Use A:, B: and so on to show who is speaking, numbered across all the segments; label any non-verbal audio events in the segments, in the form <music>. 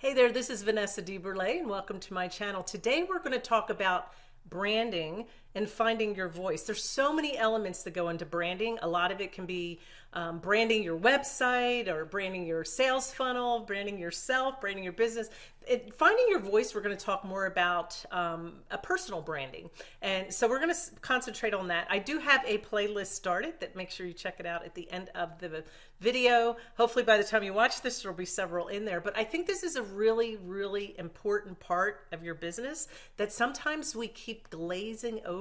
A: Hey there, this is Vanessa DeBurle and welcome to my channel. Today we're going to talk about branding and finding your voice. There's so many elements that go into branding. A lot of it can be um, branding your website or branding your sales funnel, branding yourself, branding your business. It, finding your voice, we're going to talk more about um, a personal branding. And so we're going to concentrate on that. I do have a playlist started that make sure you check it out at the end of the video. Hopefully by the time you watch this, there'll be several in there. But I think this is a really, really important part of your business that sometimes we keep glazing over.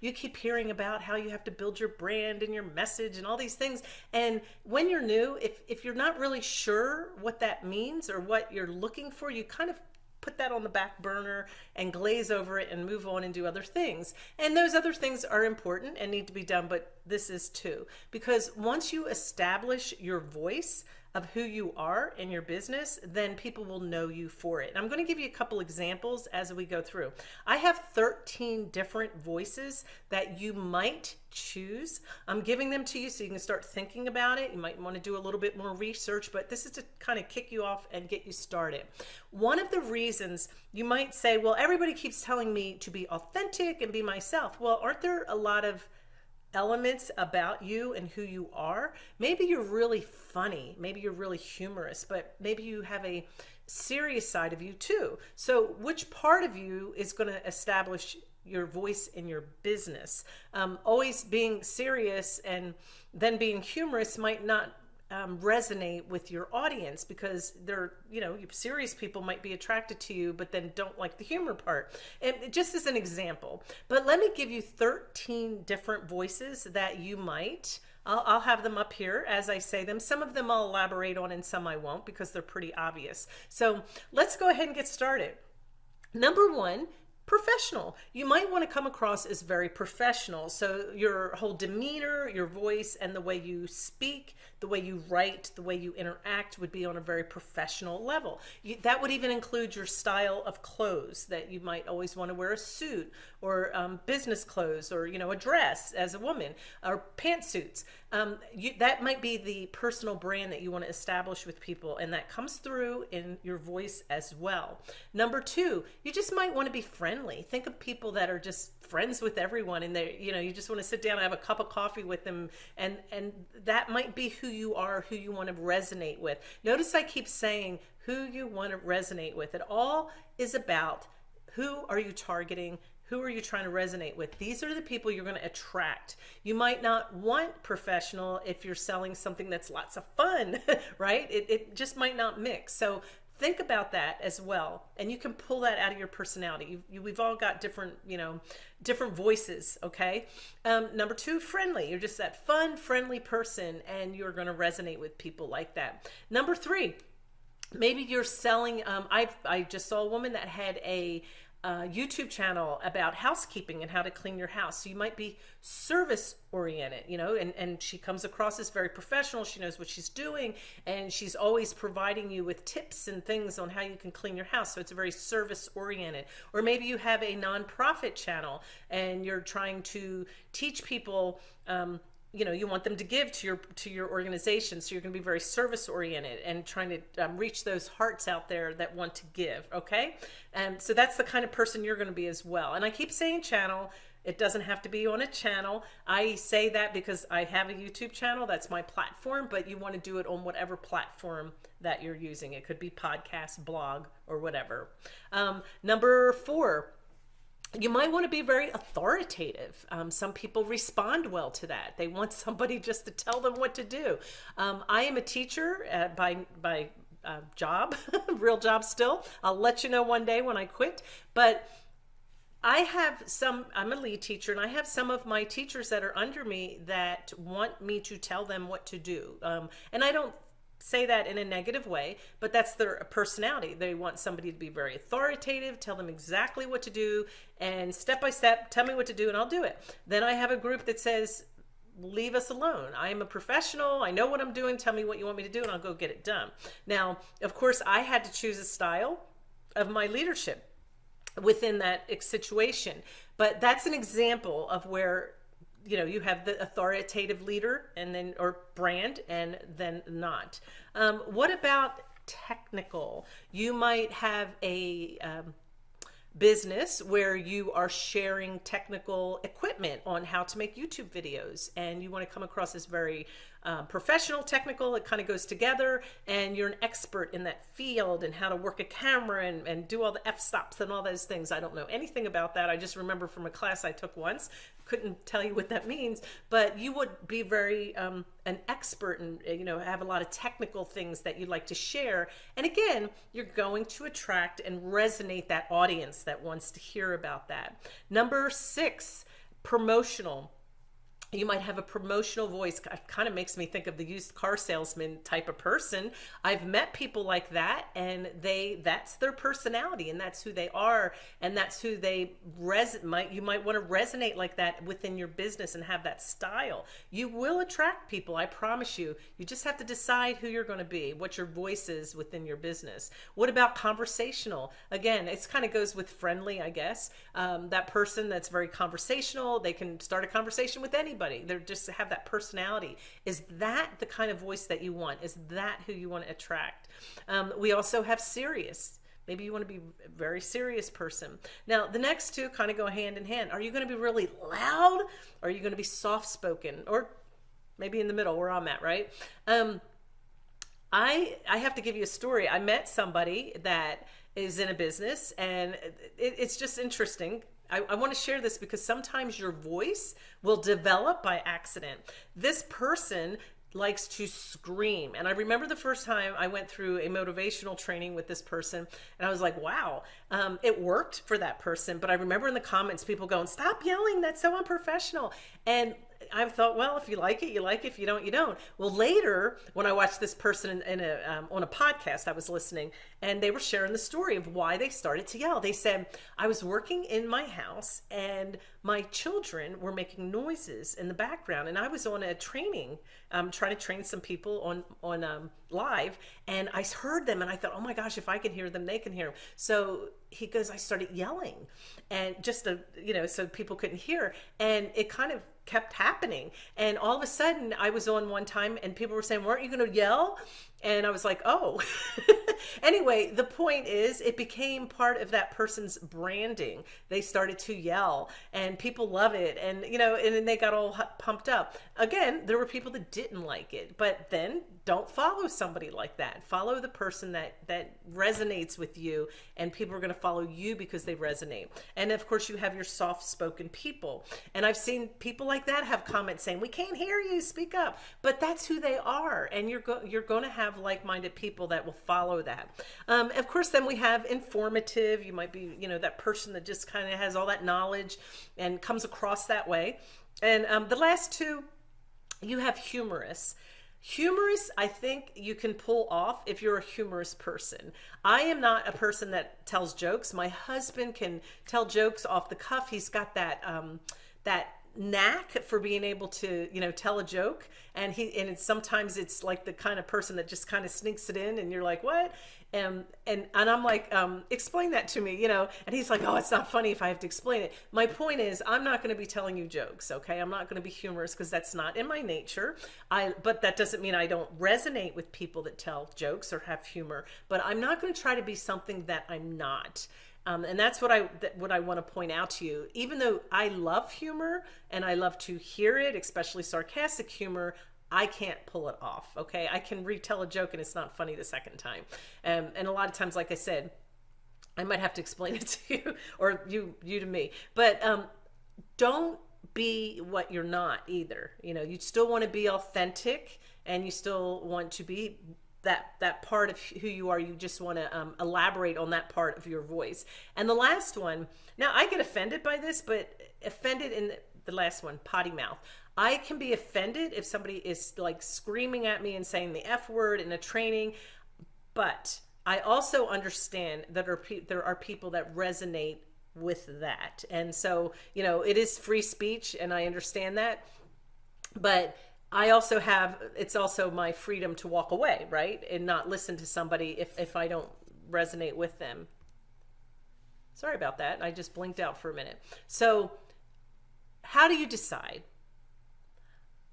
A: You keep hearing about how you have to build your brand and your message and all these things. And when you're new, if, if you're not really sure what that means or what you're looking for, you kind of put that on the back burner and glaze over it and move on and do other things. And those other things are important and need to be done, but this is too. Because once you establish your voice, of who you are in your business, then people will know you for it. And I'm going to give you a couple examples as we go through. I have 13 different voices that you might choose. I'm giving them to you so you can start thinking about it. You might want to do a little bit more research, but this is to kind of kick you off and get you started. One of the reasons you might say, well, everybody keeps telling me to be authentic and be myself. Well, aren't there a lot of elements about you and who you are. Maybe you're really funny, maybe you're really humorous, but maybe you have a serious side of you too. So which part of you is going to establish your voice in your business? Um, always being serious and then being humorous might not um, resonate with your audience because they're, you know, you serious people might be attracted to you, but then don't like the humor part. And just as an example, but let me give you 13 different voices that you might I'll, I'll, have them up here as I say them. Some of them I'll elaborate on and some I won't because they're pretty obvious. So let's go ahead and get started. Number one professional. You might want to come across as very professional. So your whole demeanor, your voice, and the way you speak, the way you write, the way you interact would be on a very professional level. You, that would even include your style of clothes that you might always want to wear a suit or um, business clothes or, you know, a dress as a woman or pantsuits. Um, you, that might be the personal brand that you want to establish with people and that comes through in your voice as well. Number two, you just might want to be friendly. Think of people that are just friends with everyone and they you know you just want to sit down and have a cup of coffee with them and and that might be who you are who you want to resonate with notice i keep saying who you want to resonate with it all is about who are you targeting who are you trying to resonate with? These are the people you're going to attract. You might not want professional if you're selling something that's lots of fun, <laughs> right? It, it just might not mix. So think about that as well. And you can pull that out of your personality. You, you, we've all got different, you know, different voices. Okay. Um, number two, friendly. You're just that fun, friendly person and you're going to resonate with people like that. Number three, maybe you're selling. Um, I I just saw a woman that had a YouTube channel about housekeeping and how to clean your house. So you might be service oriented, you know, and, and she comes across as very professional. She knows what she's doing and she's always providing you with tips and things on how you can clean your house. So it's a very service oriented. Or maybe you have a nonprofit channel and you're trying to teach people um, you know you want them to give to your to your organization. So you're going to be very service oriented and trying to um, reach those hearts out there that want to give okay? And so that's the kind of person you're going to be as well. And i keep saying channel. It doesn't have to be on a channel. I say that because i have a youtube channel. That's my platform but you want to do it on whatever platform that you're using. It could be podcast blog or whatever. Um, number four you might want to be very authoritative. Um, some people respond well to that. They want somebody <laughs> just to tell them what to do. Um, I am a teacher uh, by, by uh, job, <laughs> real job still. I'll let you know one day when I quit. But I have some, I'm a lead teacher, and I have some of my teachers that are under me that want me to tell them what to do. Um, and I don't say that in a negative way, but that's their personality. They want somebody to be very authoritative, tell them exactly what to do, and step by step, tell me what to do, and I'll do it. Then I have a group that says, leave us alone. I am a professional. I know what I'm doing. Tell me what you want me to do, and I'll go get it done. Now, of course, I had to choose a style of my leadership within that situation. But that's an example of where you know you have the authoritative leader and then or brand and then not um, what about technical. You might have a um, business where you are sharing technical equipment on how to make YouTube videos and you want to come across as very um, professional, technical, it kind of goes together and you're an expert in that field and how to work a camera and, and do all the f-stops and all those things. I don't know anything about that. I just remember from a class I took once, couldn't tell you what that means, but you would be very um, an expert and you know have a lot of technical things that you'd like to share. And again, you're going to attract and resonate that audience that wants to hear about that. Number six, promotional you might have a promotional voice it kind of makes me think of the used car salesman type of person. I've met people like that and they that's their personality and that's who they are and that's who they res might you might want to resonate like that within your business and have that style. You will attract people i promise you. You just have to decide who you're going to be what your voice is within your business. What about conversational? Again it kind of goes with friendly i guess. Um, that person that's very conversational they can start a conversation with anybody They're just have that personality. Is that the kind of voice that you want? Is that who you want to attract? Um, we also have serious. Maybe you want to be a very serious person. Now, the next two kind of go hand in hand. Are you going to be really loud? Or are you going to be soft spoken? Or maybe in the middle where I'm at, right? Um, I I have to give you a story. I met somebody that is in a business, and it, it's just interesting I, I want to share this because sometimes your voice will develop by accident. This person likes to scream. And I remember the first time I went through a motivational training with this person, and I was like, wow, um, it worked for that person. But I remember in the comments, people going, stop yelling, that's so unprofessional. And I thought, well, if you like it, you like it. If you don't, you don't. Well, later, when I watched this person in, in a um, on a podcast, I was listening, and they were sharing the story of why they started to yell. They said, "I was working in my house, and my children were making noises in the background, and I was on a training, um, trying to train some people on on um, live, and I heard them, and I thought, oh my gosh, if I can hear them, they can hear them. So he goes, I started yelling, and just you know, so people couldn't hear, and it kind of kept happening. And all of a sudden, I was on one time and people were saying, Weren't you going to yell? And I was like, Oh. <laughs> anyway, the point is, it became part of that person's branding. They started to yell and people love it. And, you know, and then they got all pumped up. Again, there were people that didn't like it, but then don't follow somebody like that. Follow the person that, that resonates with you, and people are going to follow you because they resonate. And of course, you have your soft spoken people. And I've seen people like that have comments saying, We can't hear you, speak up. But that's who they are. And you're, go- you're going to have like minded people that will follow that. Um, of course, then we have informative. You might be, you know, that person that just kind of has all that knowledge and comes across that way. And um, the last two, you have humorous. Humorous, I think you can pull off if you're a humorous person. I am not a person that tells jokes. My husband can tell jokes off the cuff. He's got that um, that knack for being able to you know tell a joke and he and it's, sometimes it's like the kind of person that just kind of sneaks it in and you're like what and and and I'm like um, explain that to me you know? And he's like oh it's not funny if I have to explain it. My point is I'm not going to be telling you jokes okay? I'm not going to be humorous because that's not in my nature. I but that doesn't mean I don't resonate with people that tell jokes or have humor but I'm not going to try to be something that I'm not. Um, and that's what I what I want to point out to you. Even though I love humor and I love to hear it, especially sarcastic humor, I can't pull it off. Okay, I can retell a joke and it's not funny the second time. Um, and a lot of times, like I said, I might have to explain it <laughs> to you or you you to me. But um, don't be what you're not either. You know, you still want to be authentic and you still want to be that that part of who you are you just want to um, elaborate on that part of your voice and the last one now i get offended by this but offended in the, last one potty mouth i can be offended if somebody is like screaming at me and saying the f word in a training but i also understand that are there are people that resonate with that and so you know it is free speech and i understand that but I also have it's also my freedom to walk away, right? And not listen to somebody if if I don't resonate with them. Sorry about that. I just blinked out for a minute. So, how do you decide?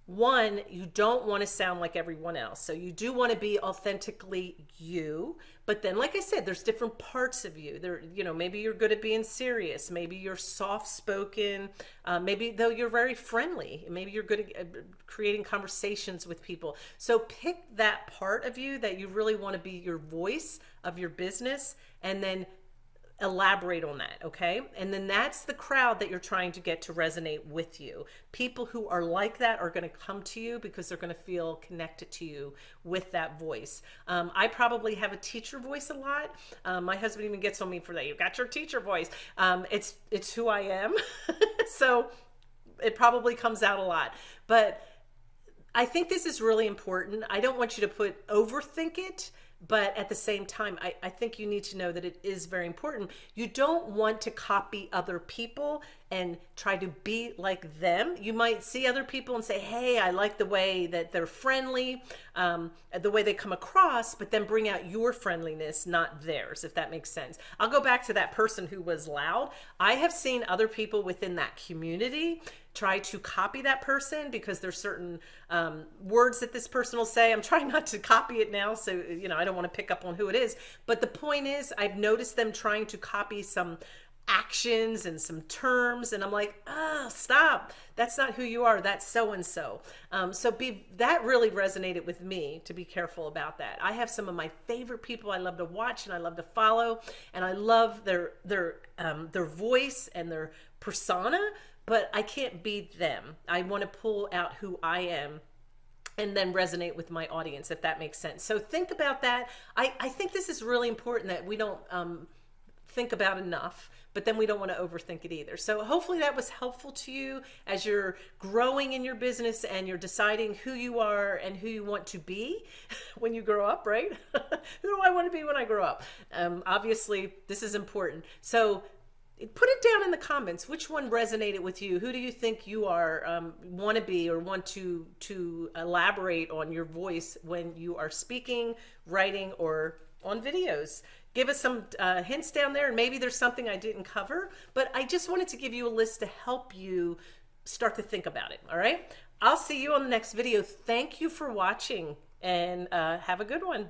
A: one, you don't want to sound like everyone else. So you do want to be authentically you. But then, like I said, there's different parts of you. There, you know, maybe you're good at being serious. Maybe you're soft spoken. Uh, maybe though you're very friendly. Maybe you're good at uh, creating conversations with people. So pick that part of you that you really want to be your voice of your business, and then elaborate on that, okay? And then that's the crowd that you're trying to get to resonate with you. People who are like that are going to come to you because they're going to feel connected to you with that voice. Um, I probably have a teacher voice a lot. Um, my husband even gets on me for that. You've got your teacher voice. Um, it's it's who I am, <laughs> so it probably comes out a lot. But I think this is really important. I don't want you to put overthink it but at the same time I, I think you need to know that it is very important. You don't want to copy other people and try to be like them you might see other people and say hey i like the way that they're friendly um, the way they come across but then bring out your friendliness not theirs if that makes sense i'll go back to that person who was loud i have seen other people within that community try to copy that person because there's certain um, words that this person will say. I'm trying not to copy it now, so you know I don't want to pick up on who it is. But the point is, I've noticed them trying to copy some actions and some terms and i'm like oh stop that's not who you are that's so and so so be that really resonated with me to be careful about that i have some of my favorite people i love to watch and i love to follow and i love their their um, their voice and their persona but I can't be them. I want to pull out who I am and then resonate with my audience, if that makes sense. So think about that. I, I think this is really important that we don't um, think about enough, but then we don't want to overthink it either. So hopefully that was helpful to you as you're growing in your business and you're deciding who you are and who you want to be <laughs> when you grow up, right? <laughs> who do I want to be when I grow up? Um, obviously, this is important. So put it down in the comments which one resonated with you who do you think you are um, want to be or want to to elaborate on your voice when you are speaking writing or on videos give us some uh, hints down there and maybe there's something i didn't cover but i just wanted to give you a list to help you start to think about it all right? I'll see you on the next video. Thank you for watching and uh, have a good one